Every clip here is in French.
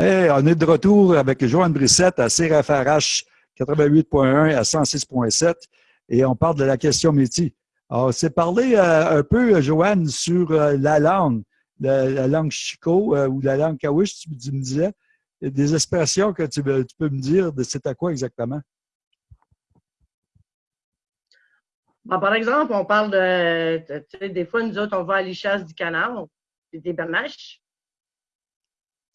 Hey, on est de retour avec Joanne Brissette à CRFRH 88.1 à 106.7 et on parle de la question métier. Alors, c'est parlé euh, un peu, Joanne, sur euh, la langue, la, langue chico euh, ou la langue kawish, tu, me disais. Des expressions que tu, peux me dire c'est à quoi exactement? par exemple, on parle de, des fois, nous autres, on va à l'Ichasse du canard, des bernaches.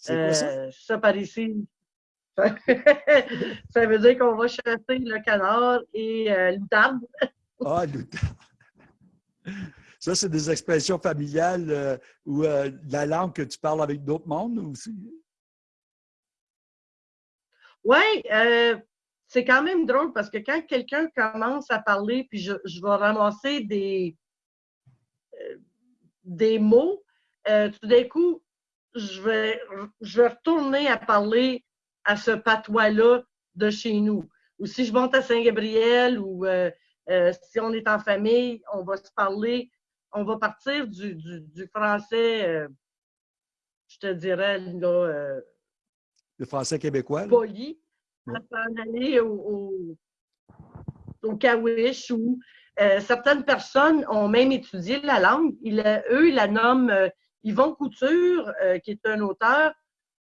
Euh, ça? par ici. ça veut dire qu'on va chasser le canard et euh, l'outarde. ah, l'outarde. Ça, c'est des expressions familiales euh, ou euh, la langue que tu parles avec d'autres mondes aussi? Oui, c'est quand même drôle parce que quand quelqu'un commence à parler, puis je, je vais ramasser des, des mots, tout d'un coup, je vais, je vais retourner à parler à ce patois-là de chez nous. Ou si je monte à Saint-Gabriel ou euh, euh, si on est en famille, on va se parler, on va partir du, du, français, euh, je te dirais, là, le français québécois. Poli, ouais. s'en aller au, au, au Kawish où certaines personnes ont même étudié la langue. Ils, eux, ils la nomment Yvon Couture, euh, qui est un auteur,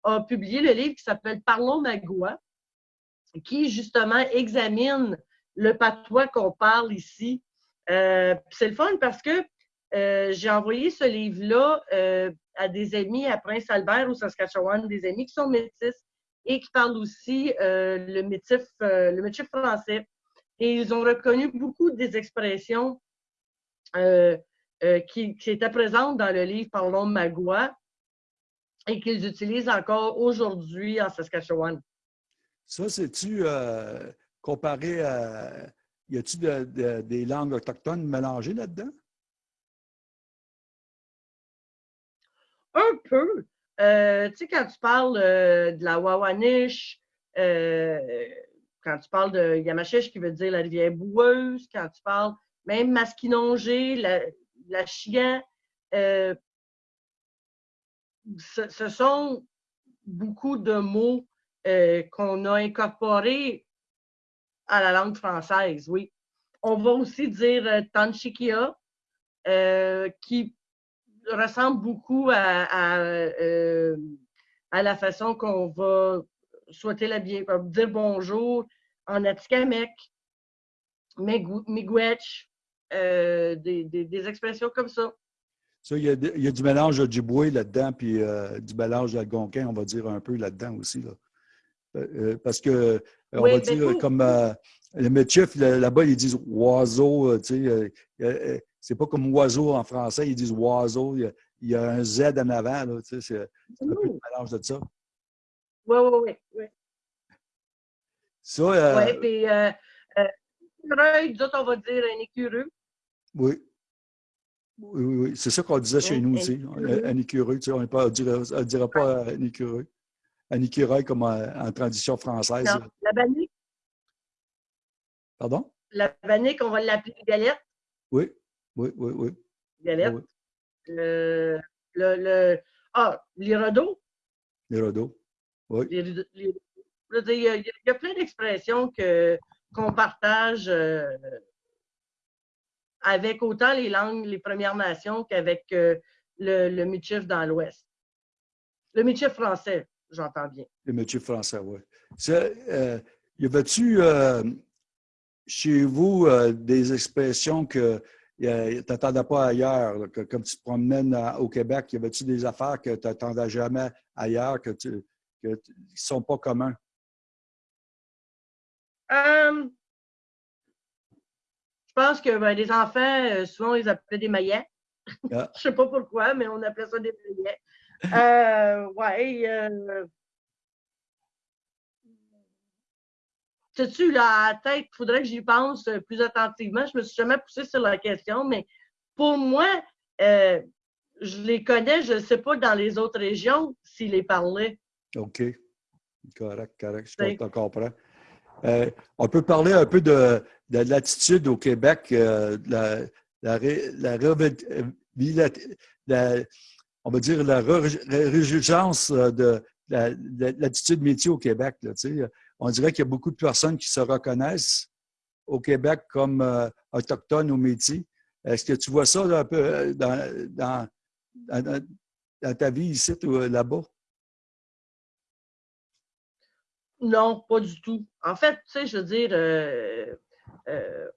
a publié le livre qui s'appelle Parlons Magua, qui justement examine le patois qu'on parle ici. Euh, c'est le fun parce que euh, j'ai envoyé ce livre-là à des amis à Prince-Albert au Saskatchewan, des amis qui sont métis et qui parlent aussi le, métif, le métif français. Et ils ont reconnu beaucoup des expressions qui, était présente dans le livre Parlons de Magua et qu'ils utilisent encore aujourd'hui en Saskatchewan. Ça, c'est-tu euh, comparé à. Y a-t-il des langues autochtones mélangées là-dedans? Un peu. Euh, tu sais, quand tu parles de la Wawanish, quand tu parles de Yamachiche, qui veut dire la rivière boueuse, quand tu parles même Masquinongé, la, chien, euh, ce, sont beaucoup de mots euh, qu'on a incorporés à la langue française, oui. On va aussi dire euh, Tanchikia, qui ressemble beaucoup à, à, la façon qu'on va souhaiter la bienvenue, dire bonjour en Atikamek, Miigwech, euh, des, expressions comme ça. Ça, il y, a, il y a du mélange de Djiboué là-dedans, puis euh, du mélange d'algonquin, on va dire un peu là-dedans aussi. Là. Euh, parce que, on va dire, comme le métier, là-bas, ils disent oiseau, tu sais, c'est pas comme oiseau en français, ils disent oiseau, il y a, un Z en avant, là, tu sais, c'est un peu le mélange de ça. Oui, oui, oui. oui. Ça, oui, puis, euh, on va dire un écureux. Oui. Oui, oui, oui. C'est ça qu'on disait chez nous aussi. Un écureuil, tu sais, on ne dira, pas un écureuil. Un écureuil comme en, tradition française. Non, la bannique. Pardon? La bannique, on va l'appeler galette. Oui, oui, oui, oui. Galette. Oui. Le, le, le, ah, l'irodo. L'irodo, oui. Il y, a, il y a plein d'expressions qu'on partage. Euh, avec autant les langues, les Premières Nations qu'avec euh, le, le dans l'Ouest. Le Michif français, j'entends bien. Le Michif français, oui. Euh, y avait-tu euh, chez vous des expressions que tu n'attendais pas ailleurs, que, comme tu te promènes au Québec, y avait-tu des affaires que tu n'attendais jamais ailleurs, que tu, qui ne sont pas communs? Je pense que ben, les enfants, euh, souvent, ils appelaient des maillets. Ah. Je ne sais pas pourquoi, mais on appelait ça des maillets. Euh, ouais. Euh... Sais-tu, là, à la tête, il faudrait que j'y pense euh, plus attentivement? Je ne me suis jamais poussée sur la question, mais pour moi, euh, je les connais, je ne sais pas dans les autres régions s'ils les parlaient. OK. Correct, correct. Je comprends. Euh, on peut parler un peu de, l'attitude au Québec, euh, la, la, on va dire la résurgence de, l'attitude métier au Québec. on dirait qu'il y a beaucoup de personnes qui se reconnaissent au Québec comme euh, autochtones au métier. Est-ce que tu vois ça un peu euh, dans, dans, ta vie ici ou euh, là-bas? Non, pas du tout. En fait, tu sais, je veux dire,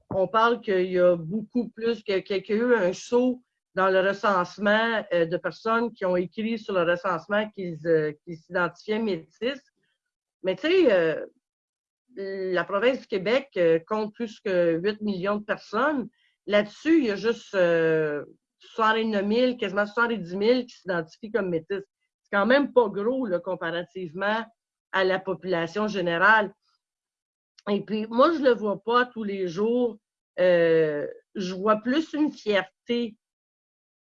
on parle qu'il y a beaucoup plus, y a eu un saut dans le recensement euh, de personnes qui ont écrit sur le recensement qu'ils euh, s'identifiaient métis. Mais tu sais, euh, la province du Québec compte plus que 8 millions de personnes. Là-dessus, il y a juste 69 000, quasiment 70 000 qui s'identifient comme métis. C'est quand même pas gros là, comparativement à la population générale. Et puis, moi, je ne le vois pas tous les jours. je vois plus une fierté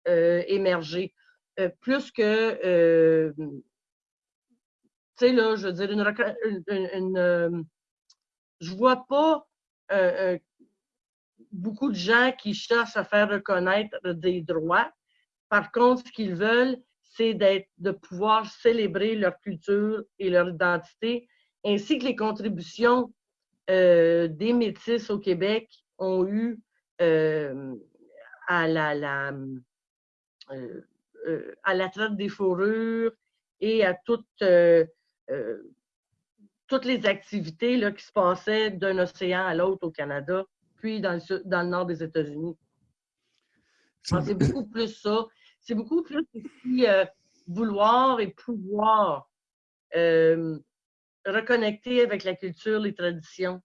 euh, émerger. Euh, plus que, euh, tu sais, là, je veux dire, une, je vois pas beaucoup de gens qui cherchent à faire reconnaître des droits. Par contre, ce qu'ils veulent, c'est de pouvoir célébrer leur culture et leur identité, ainsi que les contributions des Métis au Québec ont eu à la, euh, euh, à la traite des fourrures et à toutes, euh, toutes les activités là, qui se passaient d'un océan à l'autre au Canada, puis dans le, dans le nord des États-Unis. C'est beaucoup plus ça. C'est beaucoup plus aussi vouloir et pouvoir reconnecter avec la culture, les traditions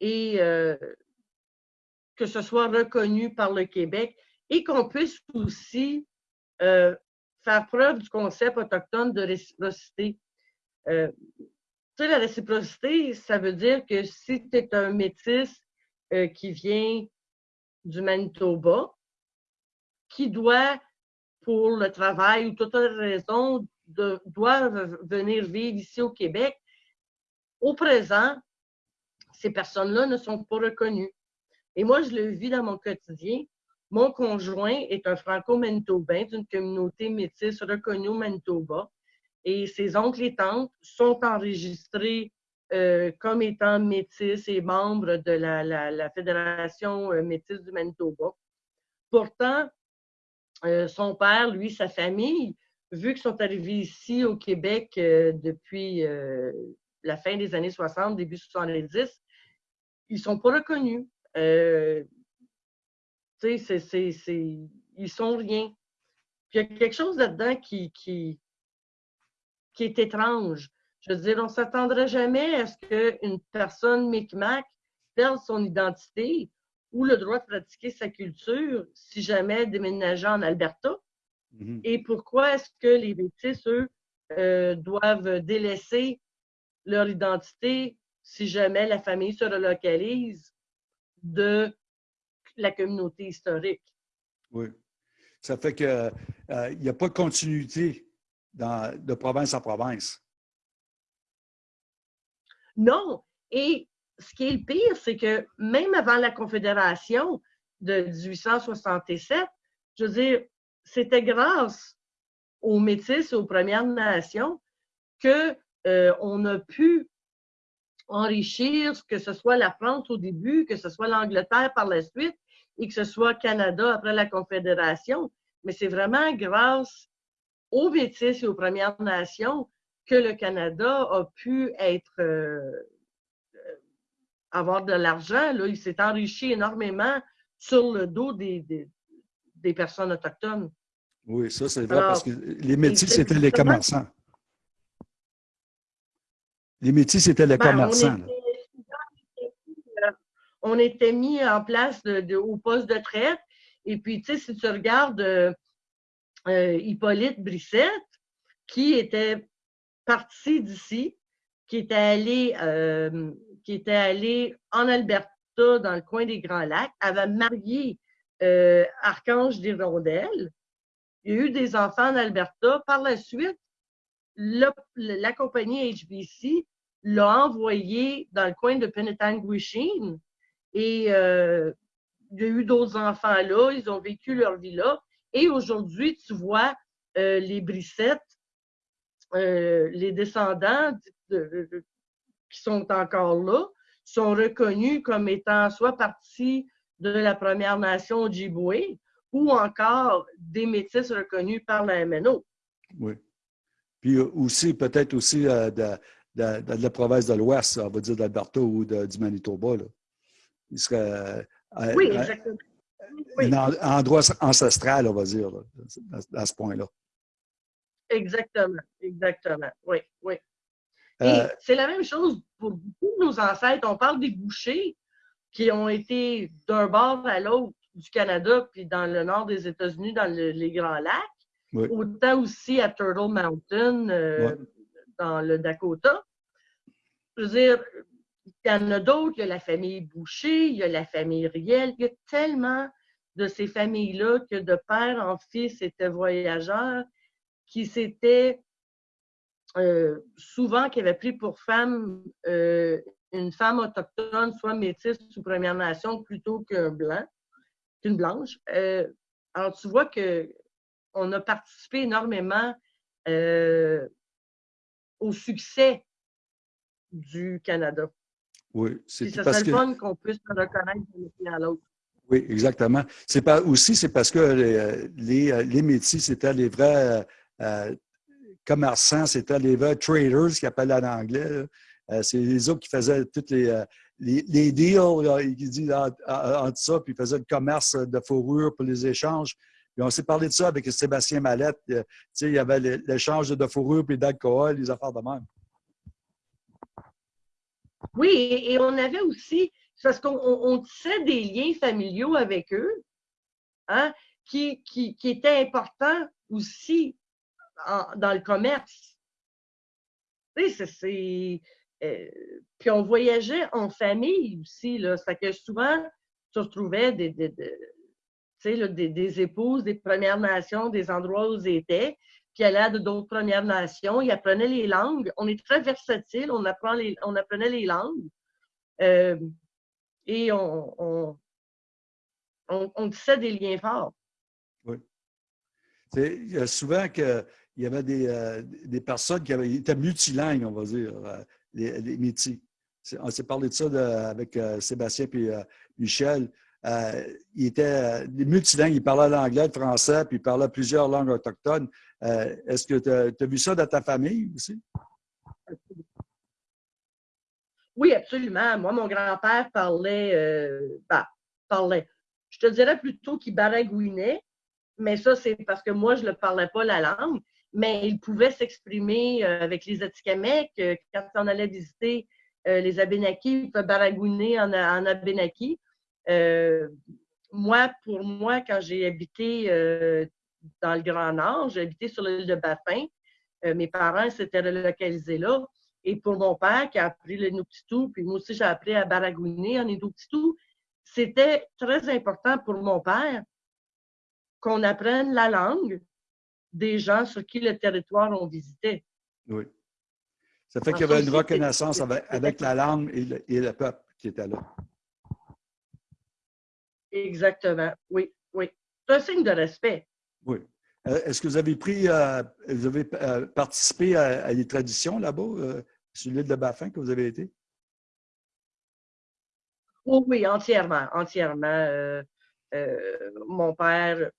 et que ce soit reconnu par le Québec et qu'on puisse aussi euh, faire preuve du concept autochtone de réciprocité. Euh, tu sais, la réciprocité, ça veut dire que si tu es un métis euh, qui vient du Manitoba, qui doit, pour le travail ou toute autre raison, de, doit venir vivre ici au Québec, au présent, ces personnes-là ne sont pas reconnues. Et moi, je le vis dans mon quotidien. Mon conjoint est un franco-manitobain d'une communauté métisse reconnue au Manitoba et ses oncles et tantes sont enregistrés euh, comme étant métis et membres de la, Fédération euh, métisse du Manitoba. Pourtant, euh, son père, lui, sa famille, vu qu'ils sont arrivés ici au Québec depuis la fin des années 60, début 70, ils ne sont pas reconnus ils sont rien. il y a quelque chose là-dedans qui, qui, qui est étrange. Je veux dire, on ne s'attendrait jamais à ce qu'une personne Micmac perde son identité ou le droit de pratiquer sa culture si jamais déménageait en Alberta? Mm-hmm. Et pourquoi est-ce que les Métis, eux, euh, doivent délaisser leur identité si jamais la famille se relocalise de la communauté historique? Oui. Ça fait qu'il euh, n'y a pas de continuité de province à province. Non. Et ce qui est le pire, c'est que même avant la Confédération de 1867, je veux dire, c'était grâce aux Métis et aux Premières Nations qu'on euh, a pu enrichir, que ce soit la France au début, que ce soit l'Angleterre par la suite, et que ce soit Canada après la Confédération, mais c'est vraiment grâce aux Métis et aux Premières Nations que le Canada a pu être euh, avoir de l'argent. Il s'est enrichi énormément sur le dos des, des, personnes autochtones. Oui, ça c'est vrai parce que les Métis, c'était les commerçants. Les Métis, c'était les ben, commerçants on était mis en place de, au poste de traite. Et puis, tu sais, si tu regardes euh, euh, Hippolyte Brissette, qui était parti d'ici, qui était allé, euh, qui était en Alberta, dans le coin des Grands Lacs, avait marié Archange des Rondelles. Il y a eu des enfants en Alberta. Par la suite, la compagnie HBC l'a envoyé dans le coin de Penetanguishene et euh, il y a eu d'autres enfants là, ils ont vécu leur vie là. Et aujourd'hui, tu vois euh, les brissettes euh, les descendants qui sont encore là sont reconnus comme étant soit partie de la Première Nation Ojibwe ou encore des métis reconnus par la MNO. Oui. Puis aussi, peut-être aussi de, la province de l'Ouest, on va dire d'Alberta ou du Manitoba. Là. Il serait euh, oui, exactement. un endroit ancestral, on va dire, à, ce point-là. Exactement, exactement. Oui, oui. Euh, c'est la même chose pour beaucoup de nos ancêtres. On parle des bouchers qui ont été d'un bord à l'autre du Canada, puis dans le nord des États-Unis, dans les Grands Lacs. Autant aussi à Turtle Mountain, euh, dans le Dakota. Je veux dire, il y en a d'autres, il y a la famille Boucher, il y a la famille Riel, il y a tellement de ces familles-là que de père en fils étaient voyageurs, qui s'étaient euh, souvent, qui avaient pris pour femme euh, une femme autochtone, soit métisse ou Première Nation, plutôt qu'un blanc, qu'une blanche. Euh, alors, tu vois qu'on a participé énormément au succès du Canada. Oui, c'est parce que... fun qu'on puisse se reconnaître d'un à l'autre. Oui, exactement. C'est pas aussi c'est parce que les, les, les Métis, c'était les vrais euh, commerçants, c'était les traders, qui appellent en anglais. Euh, c'est les autres qui faisaient toutes les, les, deals, qui disent entre ça, puis ils faisaient le commerce de fourrure pour les échanges. On s'est parlé de ça avec Sébastien Mallette. Sais, il y avait l'échange de fourrure puis d'alcool, les affaires de même. Oui, et, on avait aussi, parce qu'on tissait des liens familiaux avec eux, hein, qui, qui, étaient importants aussi dans le commerce. Tu sais, c'est. Euh, puis on voyageait en famille aussi, là. Ça que souvent, tu retrouvais des, des, des, des, épouses des Premières Nations, des endroits où ils étaient, puis elle de d'autres Premières Nations. Il apprenait les langues. On est très versatile, on, les, on apprenait les langues. Euh, et on, on, on, tissait des liens forts. Oui. Il y a souvent qu'il y avait des, euh, des, personnes qui avaient, étaient multilingues, on va dire, euh, les, les. On s'est parlé de ça avec Sébastien et Michel. Euh, il était multilingue, il parlait l'anglais, le français, puis il parlait plusieurs langues autochtones. Euh, est-ce que tu as, vu ça dans ta famille aussi? Oui, absolument. Moi, mon grand-père parlait, euh, bah, parlait. Je te dirais plutôt qu'il baragouinait, mais ça, c'est parce que moi, je ne parlais pas la langue, mais il pouvait s'exprimer avec les Atikamekw. Quand on allait visiter les Abénakis, il pouvait baragouiner en, en. Euh, moi, pour moi, quand j'ai habité euh, dans le Grand Nord, j'ai habité sur l'île de Baffin. Euh, mes parents s'étaient relocalisés là. Et pour mon père qui a appris le Nuptitou, puis moi aussi j'ai appris à baragouiner en Nuptitou, c'était très important pour mon père qu'on apprenne la langue des gens sur qui le territoire on visitait. Oui. Ça fait qu'il y avait une reconnaissance avec, la langue et le peuple qui était là. Exactement, oui, oui. C'est un signe de respect. Oui. Euh, est-ce que vous avez pris, euh, vous avez euh, participé à, à, les traditions là-bas, sur l'île de Baffin que vous avez été? Oui, oui, entièrement, entièrement. mon père,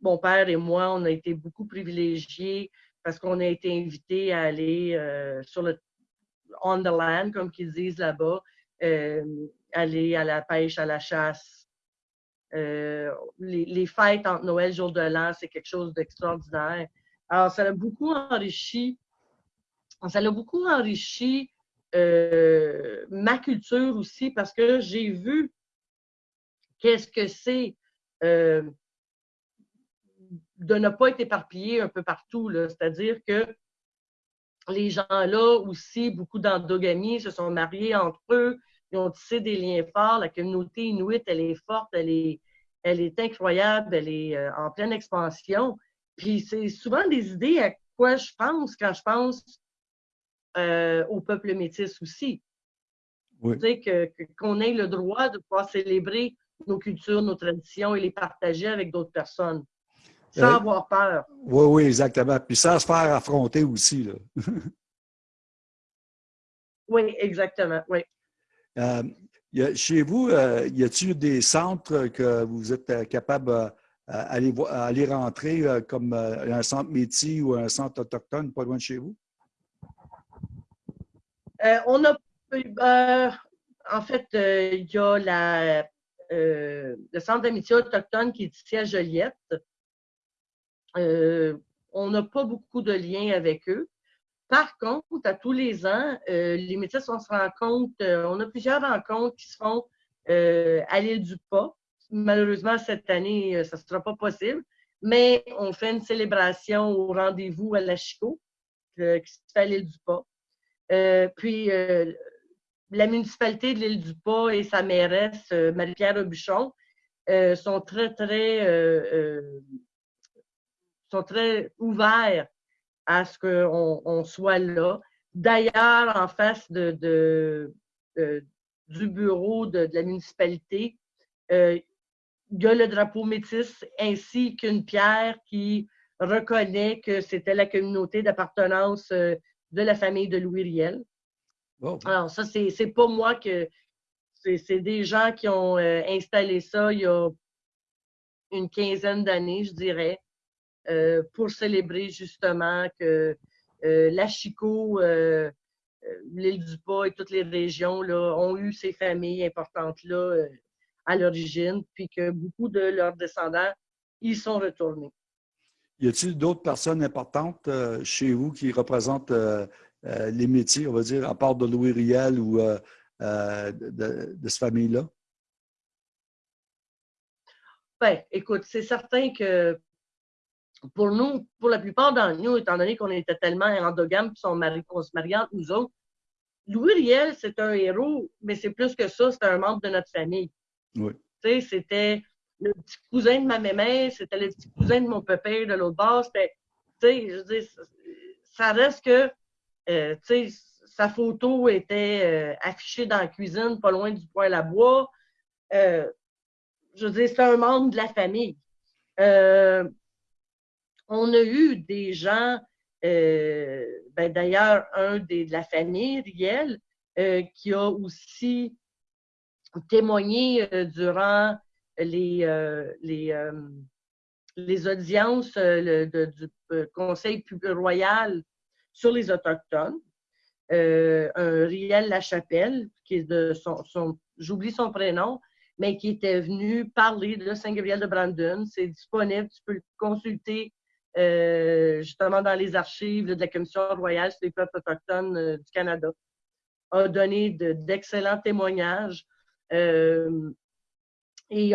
mon père et moi, on a été beaucoup privilégiés parce qu'on a été invités à aller sur le on the land, comme qu'ils disent là-bas, aller à la pêche, à la chasse, euh, les, fêtes entre Noël, jour de l'an, c'est quelque chose d'extraordinaire. Alors, ça l'a beaucoup enrichi, ça l'a beaucoup enrichi euh, ma culture aussi parce que j'ai vu qu'est-ce que c'est euh, de ne pas être éparpillé un peu partout. C'est-à-dire que les gens-là aussi, beaucoup d'endogamie, se sont mariés entre eux, ils ont tissé des liens forts. La communauté inuite, elle est forte, elle est, elle est incroyable, elle est euh, en pleine expansion. Puis c'est souvent des idées à quoi je pense quand je pense euh, au peuple métis aussi. Oui. Tu sais, qu'on ait le droit de pouvoir célébrer nos cultures, nos traditions et les partager avec d'autres personnes. Sans avoir peur. Oui, oui, exactement. Puis sans se faire affronter aussi. Là. oui, exactement, oui. chez vous, y a-t-il des centres que vous êtes capable d'aller aller rentrer comme un centre métier ou un centre autochtone pas loin de chez vous? on a en fait, il y a la, le Centre d'amitié autochtone qui est ici à Joliette. On n'a pas beaucoup de liens avec eux. Par contre, à tous les ans, les métis, on se rencontre, on a plusieurs rencontres qui se font à l'île du Pas. Malheureusement, cette année, ça ne sera pas possible, mais on fait une célébration au rendez-vous à la Chico, qui se fait à l'île du Pas. puis, la municipalité de l'île du Pas et sa mairesse, euh, Marie-Pierre Aubuchon, euh, sont très, très, euh, sont très ouverts à ce qu'on soit là. D'ailleurs, en face de, du bureau de, la municipalité, il y a le drapeau métis ainsi qu'une pierre qui reconnaît que c'était la communauté d'appartenance de la famille de Louis Riel. Alors, ça, c'est pas moi que. C'est des gens qui ont euh, installé ça il y a une quinzaine d'années, je dirais, euh, pour célébrer justement que euh, la Chico, l'île du Pas et toutes les régions là, ont eu ces familles importantes-là à l'origine, puis que beaucoup de leurs descendants y sont retournés. Y a-t-il d'autres personnes importantes chez vous qui représentent euh, les métiers, on va dire, à part de Louis Riel ou euh, euh, de, de, cette famille-là? Bien, écoute, c'est certain que pour nous, pour la plupart d'entre nous, étant donné qu'on était tellement endogames et qu'on se mariait entre nous autres, Louis Riel, c'est un héros, mais c'est plus que ça, c'est un membre de notre famille. Oui. Tu sais, c'était le petit cousin de ma mémère, c'était le petit cousin de mon pépère de l'autre bord. C'était, tu sais, je dis, ça reste que euh, sa photo était euh, affichée dans la cuisine, pas loin du poêle à bois. Euh, je veux dire, c'est un membre de la famille. On a eu des gens, ben, d'ailleurs, un des, de la famille, Riel, qui a aussi témoigné durant les, les, les audiences du Conseil royal sur les Autochtones. Euh, un Riel Lachapelle, qui est de son, j'oublie son prénom, mais qui était venu parler de Saint-Gabriel de Brandon. C'est disponible, tu peux le consulter euh, justement dans les archives de la Commission royale sur les peuples autochtones euh, du Canada. A donné d'excellents témoignages. et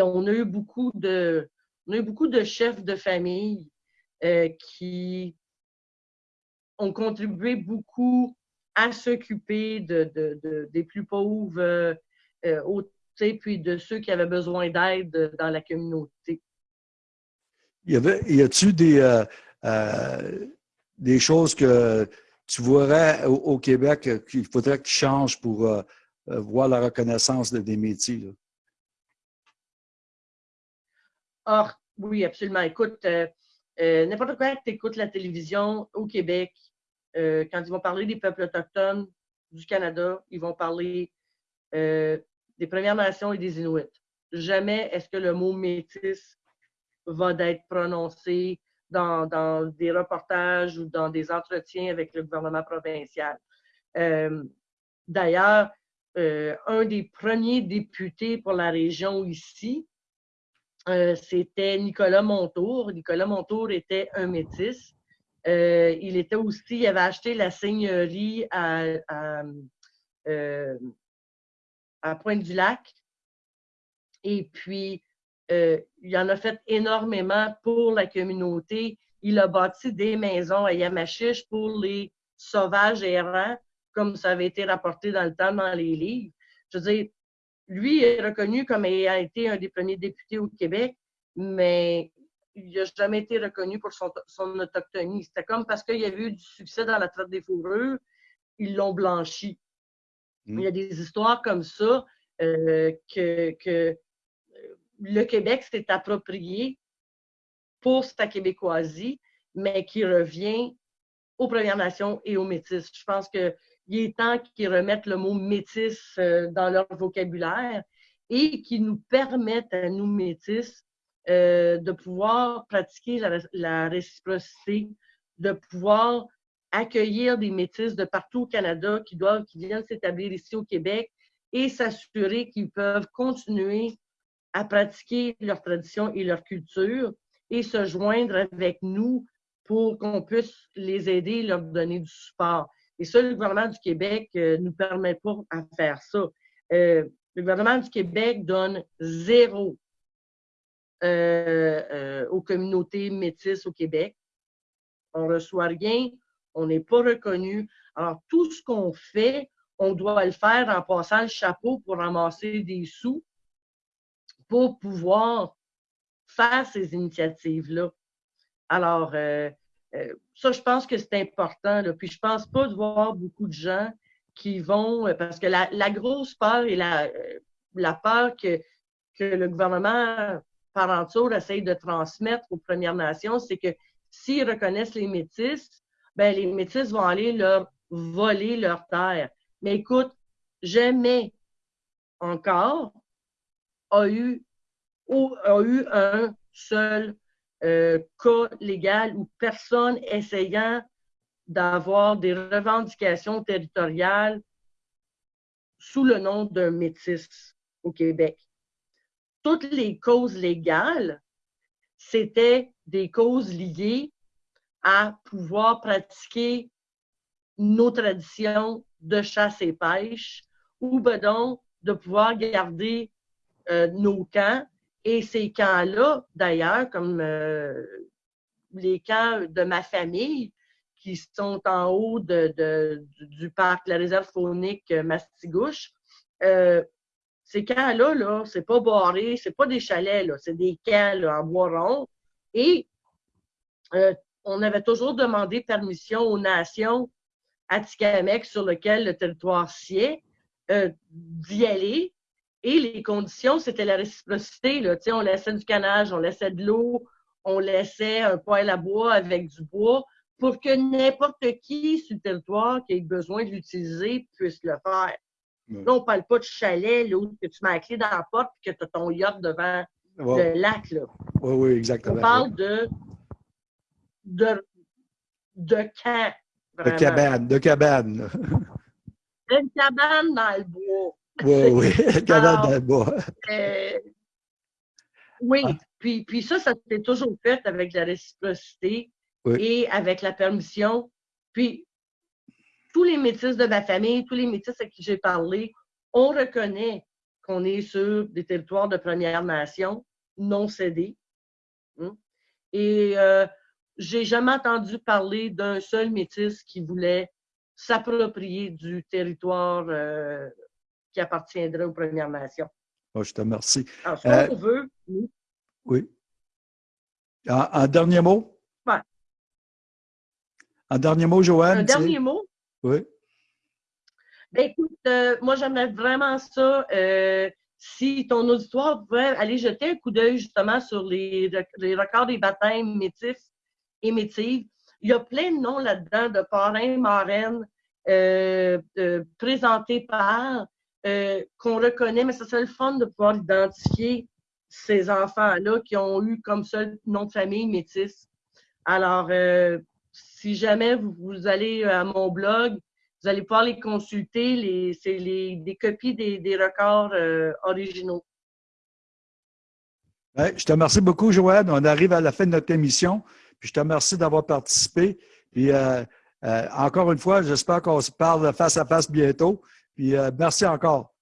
on a eu beaucoup de, on a eu beaucoup de chefs de famille qui ont contribué beaucoup à s'occuper de, des plus pauvres, euh, euh puis de ceux qui avaient besoin d'aide dans la communauté. Y, a-t-il des, euh, euh, des choses que tu voudrais au, Québec qu'il faudrait qu'ils changent pour voir la reconnaissance de, des métiers? Or, oui, absolument. Écoute, euh, n'importe quoi que tu écoutes la télévision au Québec, euh, quand ils vont parler des peuples autochtones du Canada, ils vont parler euh, des Premières Nations et des Inuits. Jamais est-ce que le mot métis va être prononcé dans, dans, des reportages ou dans des entretiens avec le gouvernement provincial. D'ailleurs, un des premiers députés pour la région ici, euh, c'était Nicolas Montour. Nicolas Montour était un métis. Euh, il était aussi, il avait acheté la seigneurie à, euh, Pointe-du-Lac. Et puis, il en a fait énormément pour la communauté. Il a bâti des maisons à Yamachiche pour les sauvages errants, comme ça avait été rapporté dans le temps dans les livres. Je veux dire, lui est reconnu comme ayant été un des premiers députés au Québec, mais il n'a jamais été reconnu pour son, autochtonie. C'était comme parce qu'il y avait eu du succès dans la traite des fourrures, ils l'ont blanchi. Il y a des histoires comme ça euh, que, que, le Québec s'est approprié pour sa québécoisie, mais qui revient aux Premières Nations et aux Métis. Je pense qu'il est temps qu'ils remettent le mot métis euh, dans leur vocabulaire et qu'ils nous permettent à nous métis euh, de pouvoir pratiquer la, réciprocité, de pouvoir accueillir des métis de partout au Canada qui doivent, qui viennent s'établir ici au Québec et s'assurer qu'ils peuvent continuer à pratiquer leur tradition et leur culture et se joindre avec nous pour qu'on puisse les aider et leur donner du support. Et ça, le gouvernement du Québec ne euh, nous permet pas à faire ça. Euh, le gouvernement du Québec donne zéro euh, aux communautés métisses au Québec. On ne reçoit rien, on n'est pas reconnu. Alors, tout ce qu'on fait, on doit le faire en passant le chapeau pour ramasser des sous pour pouvoir faire ces initiatives-là. Alors, euh, euh, ça, je pense que c'est important. Là. Puis je pense pas de voir beaucoup de gens qui vont, euh, parce que la, grosse peur et la, la peur que, que le gouvernement par entour essaye de transmettre aux Premières Nations, c'est que s'ils reconnaissent les métis, ben les métis vont aller leur voler leur terre. Mais écoute, jamais encore a eu, un seul euh, cas légal ou personne essayant d'avoir des revendications territoriales sous le nom d'un métis au Québec. Toutes les causes légales, c'était des causes liées à pouvoir pratiquer nos traditions de chasse et pêche ou ben donc de pouvoir garder euh, nos camps. Et ces camps-là, d'ailleurs, comme euh, les camps de ma famille, qui sont en haut de, du parc, la réserve faunique Mastigouche, euh, ces camps-là, -là, c'est pas barré, c'est pas des chalets, c'est des camps en bois rond. Et euh, on avait toujours demandé permission aux nations Atikamek sur lequel le territoire sied d'y aller et les conditions, c'était la réciprocité. Là. On laissait du canage, on laissait de l'eau, on laissait un poêle à bois avec du bois pour que n'importe qui sur le territoire qui ait besoin de l'utiliser puisse le faire. Là, on ne parle pas de chalet, là, où que tu mets la clé dans la porte et que tu as ton yacht devant le lac. Là. Oui, oui, exactement. On parle de, de, de camp. De cabane, de cabane. Une cabane dans le bois. Oui, oui, Canada euh, oui, ah. puis, puis ça, ça s'est toujours fait avec la réciprocité et avec la permission. Puis, tous les métis de ma famille, tous les métis à qui j'ai parlé, on reconnaît qu'on est sur des territoires de Première Nation non cédés. Hein. Et euh, j'ai jamais entendu parler d'un seul métis qui voulait s'approprier du territoire euh, qui appartiendrait aux Premières Nations. Oh, je te remercie. Alors, ce qu'on euh, veut, oui. Oui. En, dernier mot? Oui. En dernier mot, Joanne? Un dernier mot? Oui. Ben, écoute, euh, moi, j'aimerais vraiment ça. Euh, si ton auditoire pouvait aller jeter un coup d'œil justement sur les, les, records des baptêmes métifs et métives, il y a plein de noms là-dedans de parrains, marraines présentés par euh, qu'on reconnaît, mais ça serait le fun de pouvoir identifier ces enfants-là qui ont eu comme seul nom de famille métis. Alors, euh, si jamais vous, allez à mon blog, vous allez pouvoir les consulter. c'est des copies des, records euh, originaux. je te remercie beaucoup, Joanne. On arrive à la fin de notre émission. Puis je te remercie d'avoir participé. Puis encore une fois, j'espère qu'on se parle face à face bientôt. Puis euh, merci encore.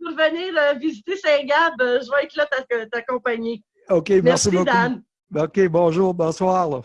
pour venir euh, visiter Saint-Gab. Euh, je vais être là t'accompagner. OK, merci, merci beaucoup. Dan. OK, bonjour, bonsoir.